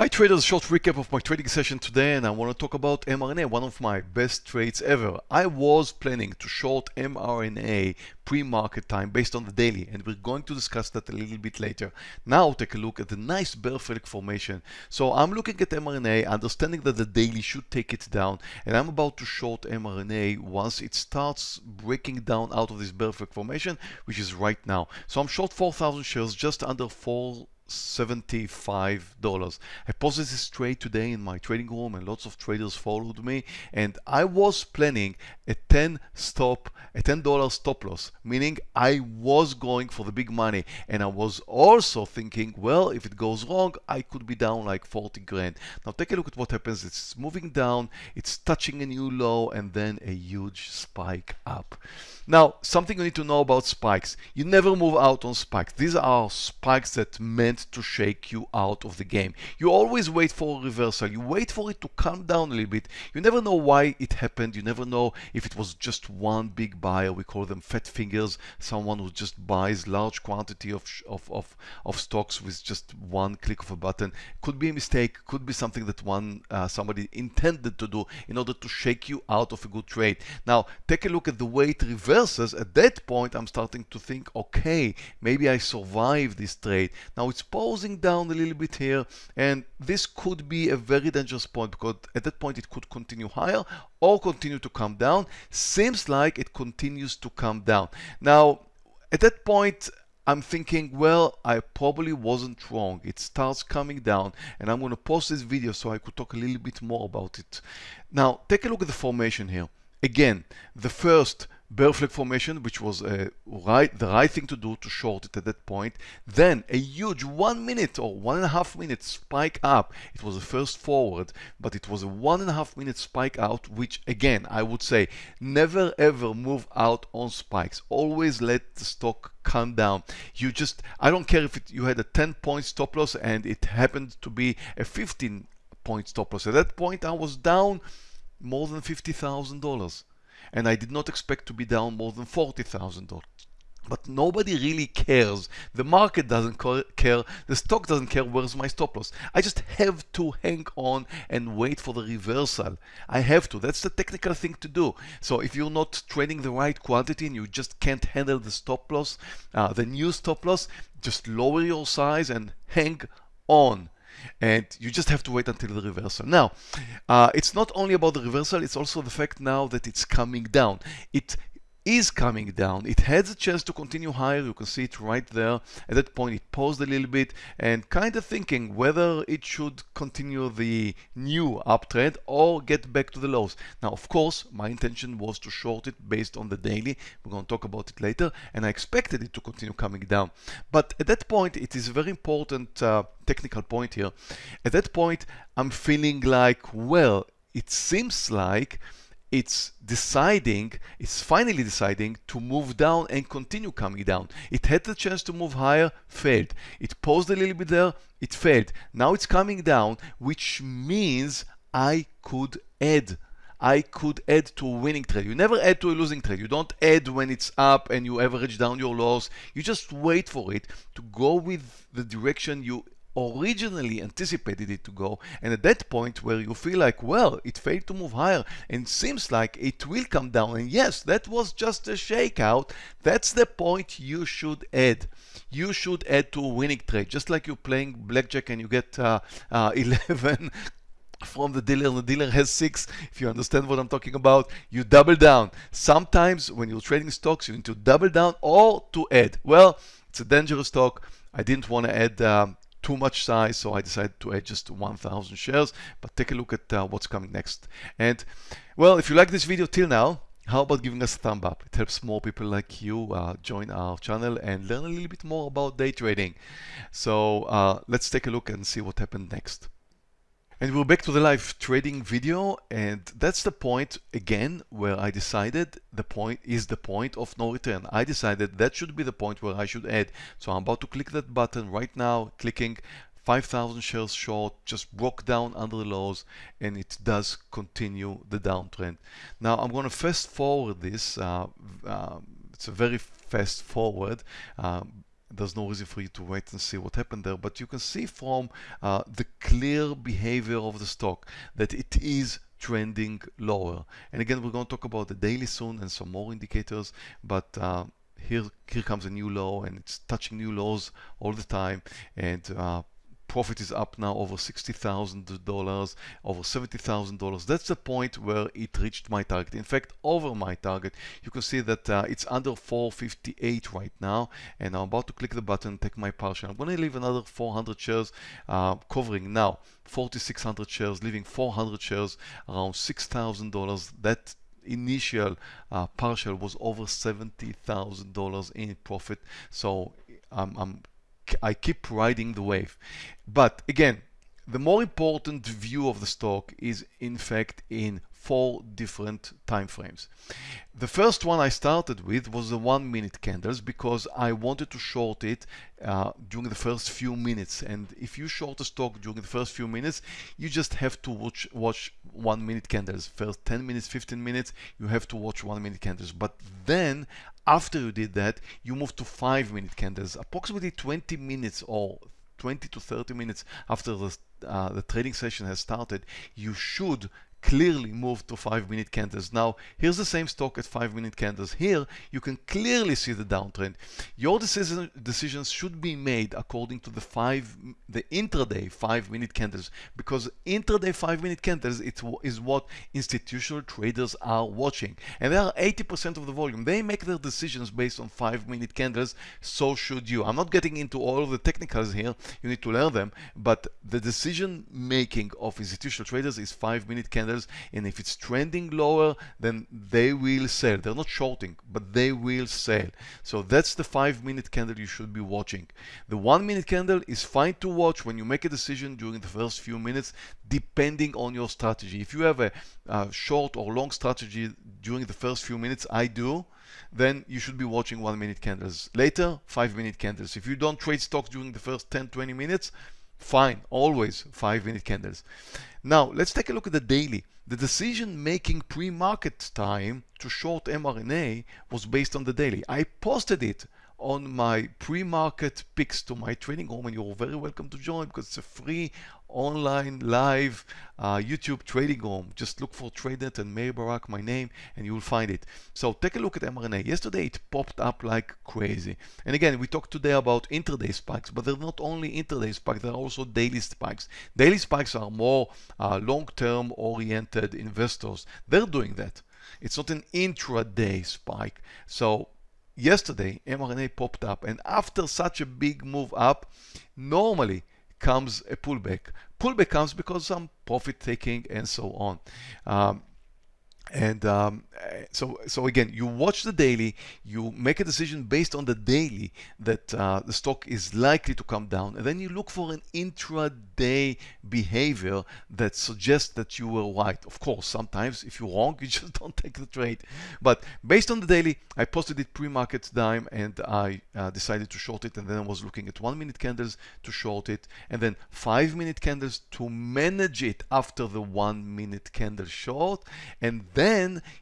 Hi traders, short recap of my trading session today and I want to talk about mRNA, one of my best trades ever. I was planning to short mRNA pre-market time based on the daily and we're going to discuss that a little bit later. Now take a look at the nice bear flag formation. So I'm looking at mRNA, understanding that the daily should take it down and I'm about to short mRNA once it starts breaking down out of this bear flag formation, which is right now. So I'm short 4,000 shares, just under 4 $75. I posted this trade today in my trading room and lots of traders followed me and I was planning a 10 stop, a $10 stop loss, meaning I was going for the big money and I was also thinking, well, if it goes wrong, I could be down like 40 grand. Now take a look at what happens. It's moving down, it's touching a new low and then a huge spike up. Now, something you need to know about spikes. You never move out on spikes. These are spikes that meant to shake you out of the game. You always wait for a reversal. You wait for it to calm down a little bit. You never know why it happened. You never know if it was just one big buyer. We call them fat fingers. Someone who just buys large quantity of, of, of, of stocks with just one click of a button. Could be a mistake. Could be something that one uh, somebody intended to do in order to shake you out of a good trade. Now, take a look at the way it reverses at that point I'm starting to think okay maybe I survived this trade now it's pausing down a little bit here and this could be a very dangerous point because at that point it could continue higher or continue to come down seems like it continues to come down now at that point I'm thinking, well, I probably wasn't wrong. It starts coming down and I'm going to post this video so I could talk a little bit more about it. Now, take a look at the formation here. Again, the first bear flag formation, which was right, the right thing to do to short it at that point. Then a huge one minute or one and a half minute spike up. It was the first forward, but it was a one and a half minute spike out, which again, I would say never ever move out on spikes. Always let the stock come down. You just, I don't care if it, you had a 10 point stop loss and it happened to be a 15 point stop loss. At that point, I was down more than $50,000 and I did not expect to be down more than $40,000. But nobody really cares. The market doesn't care. The stock doesn't care where's my stop loss. I just have to hang on and wait for the reversal. I have to. That's the technical thing to do. So if you're not trading the right quantity and you just can't handle the stop loss, uh, the new stop loss, just lower your size and hang on and you just have to wait until the reversal. Now, uh, it's not only about the reversal, it's also the fact now that it's coming down. It is coming down. It has a chance to continue higher. You can see it right there. At that point, it paused a little bit and kind of thinking whether it should continue the new uptrend or get back to the lows. Now, of course, my intention was to short it based on the daily. We're going to talk about it later. And I expected it to continue coming down. But at that point, it is a very important uh, technical point here. At that point, I'm feeling like, well, it seems like it's deciding, it's finally deciding to move down and continue coming down. It had the chance to move higher, failed. It paused a little bit there, it failed. Now it's coming down, which means I could add. I could add to a winning trade. You never add to a losing trade. You don't add when it's up and you average down your loss. You just wait for it to go with the direction you originally anticipated it to go and at that point where you feel like well it failed to move higher and seems like it will come down and yes that was just a shakeout that's the point you should add. You should add to a winning trade just like you're playing blackjack and you get uh, uh, 11 from the dealer and the dealer has six if you understand what I'm talking about you double down. Sometimes when you're trading stocks you need to double down or to add. Well it's a dangerous stock. I didn't want to add um, too much size so I decided to add just 1000 shares but take a look at uh, what's coming next. And well if you like this video till now how about giving us a thumb up? It helps more people like you uh, join our channel and learn a little bit more about day trading. So uh, let's take a look and see what happened next and we're back to the live trading video and that's the point again where I decided the point is the point of no return. I decided that should be the point where I should add. So I'm about to click that button right now, clicking 5,000 shares short, just broke down under the lows and it does continue the downtrend. Now I'm going to fast forward this. Uh, uh, it's a very fast forward. Um, there's no reason for you to wait and see what happened there. But you can see from uh, the clear behavior of the stock that it is trending lower. And again, we're going to talk about the daily soon and some more indicators, but uh, here, here comes a new low and it's touching new lows all the time. And uh, profit is up now over $60,000, over $70,000. That's the point where it reached my target. In fact, over my target. You can see that uh, it's under 458 right now. And I'm about to click the button, take my partial. I'm going to leave another 400 shares uh, covering now 4,600 shares, leaving 400 shares around $6,000. That initial uh, partial was over $70,000 in profit. So um, I'm I keep riding the wave. But again, the more important view of the stock is in fact in four different time frames. The first one I started with was the one minute candles because I wanted to short it uh, during the first few minutes. And if you short a stock during the first few minutes you just have to watch watch one minute candles. First 10 minutes 15 minutes you have to watch one minute candles. But then after you did that you move to five minute candles. Approximately 20 minutes or 20 to 30 minutes after the, uh, the trading session has started you should clearly moved to 5 minute candles. Now here's the same stock at 5 minute candles. Here you can clearly see the downtrend. Your decision, decisions should be made according to the 5 the intraday 5 minute candles because intraday 5 minute candles it is what institutional traders are watching and they are 80% of the volume. They make their decisions based on 5 minute candles so should you. I'm not getting into all of the technicals here you need to learn them but the decision making of institutional traders is 5 minute candles and if it's trending lower then they will sell. They're not shorting but they will sell. So that's the five minute candle you should be watching. The one minute candle is fine to watch when you make a decision during the first few minutes depending on your strategy. If you have a, a short or long strategy during the first few minutes I do then you should be watching one minute candles. Later five minute candles. If you don't trade stocks during the first 10 20 minutes fine always five minute candles. Now let's take a look at the daily. The decision making pre-market time to short mRNA was based on the daily. I posted it on my pre-market picks to my trading room and you're very welcome to join because it's a free online live uh, YouTube trading room just look for TradeNet and Meir Barak my name and you will find it. So take a look at mRNA yesterday it popped up like crazy. And again we talked today about intraday spikes but they're not only intraday spikes they're also daily spikes. Daily spikes are more uh, long-term oriented investors. They're doing that. It's not an intraday spike. So yesterday mRNA popped up and after such a big move up normally comes a pullback. Pullback comes because some profit taking and so on. Um, and um, so so again you watch the daily you make a decision based on the daily that uh, the stock is likely to come down and then you look for an intraday behavior that suggests that you were right. Of course sometimes if you're wrong you just don't take the trade. But based on the daily I posted it pre-market time and I uh, decided to short it and then I was looking at one minute candles to short it and then five minute candles to manage it after the one minute candle short and then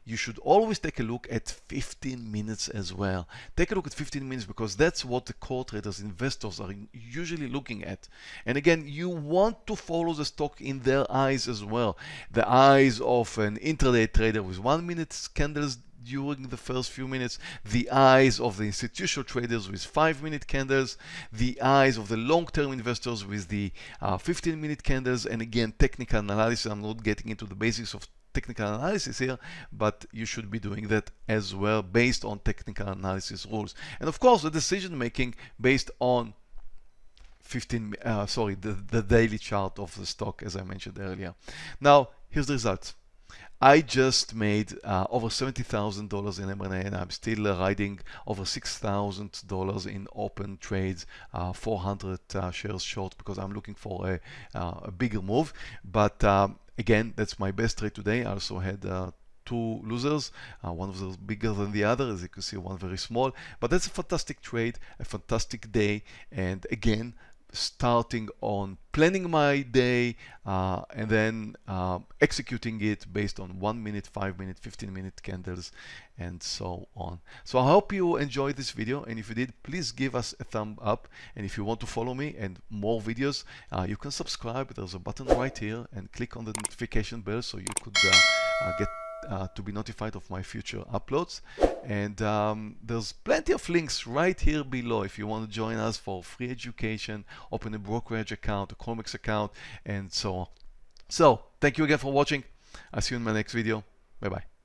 you should always take a look at 15 minutes as well. Take a look at 15 minutes because that's what the core traders, investors are usually looking at. And again, you want to follow the stock in their eyes as well. The eyes of an intraday trader with one minute candles during the first few minutes, the eyes of the institutional traders with 5 minute candles, the eyes of the long-term investors with the 15-minute uh, candles, and again, technical analysis. I'm not getting into the basics of technical analysis here, but you should be doing that as well based on technical analysis rules. And of course, the decision making based on 15, uh, sorry, the, the daily chart of the stock, as I mentioned earlier. Now, here's the results. I just made uh, over $70,000 in mRNA and I'm still uh, riding over $6,000 in open trades, uh, 400 uh, shares short because I'm looking for a, uh, a bigger move. But um, Again, that's my best trade today. I also had uh, two losers. Uh, one of those bigger than the other, as you can see, one very small. But that's a fantastic trade, a fantastic day. And again, starting on planning my day uh, and then uh, executing it based on one minute, five minute, 15 minute candles and so on. So I hope you enjoyed this video and if you did, please give us a thumb up and if you want to follow me and more videos, uh, you can subscribe. There's a button right here and click on the notification bell so you could uh, uh, get uh, to be notified of my future uploads. And um, there's plenty of links right here below if you want to join us for free education, open a brokerage account, a Colmex account, and so on. So, thank you again for watching. I'll see you in my next video. Bye-bye.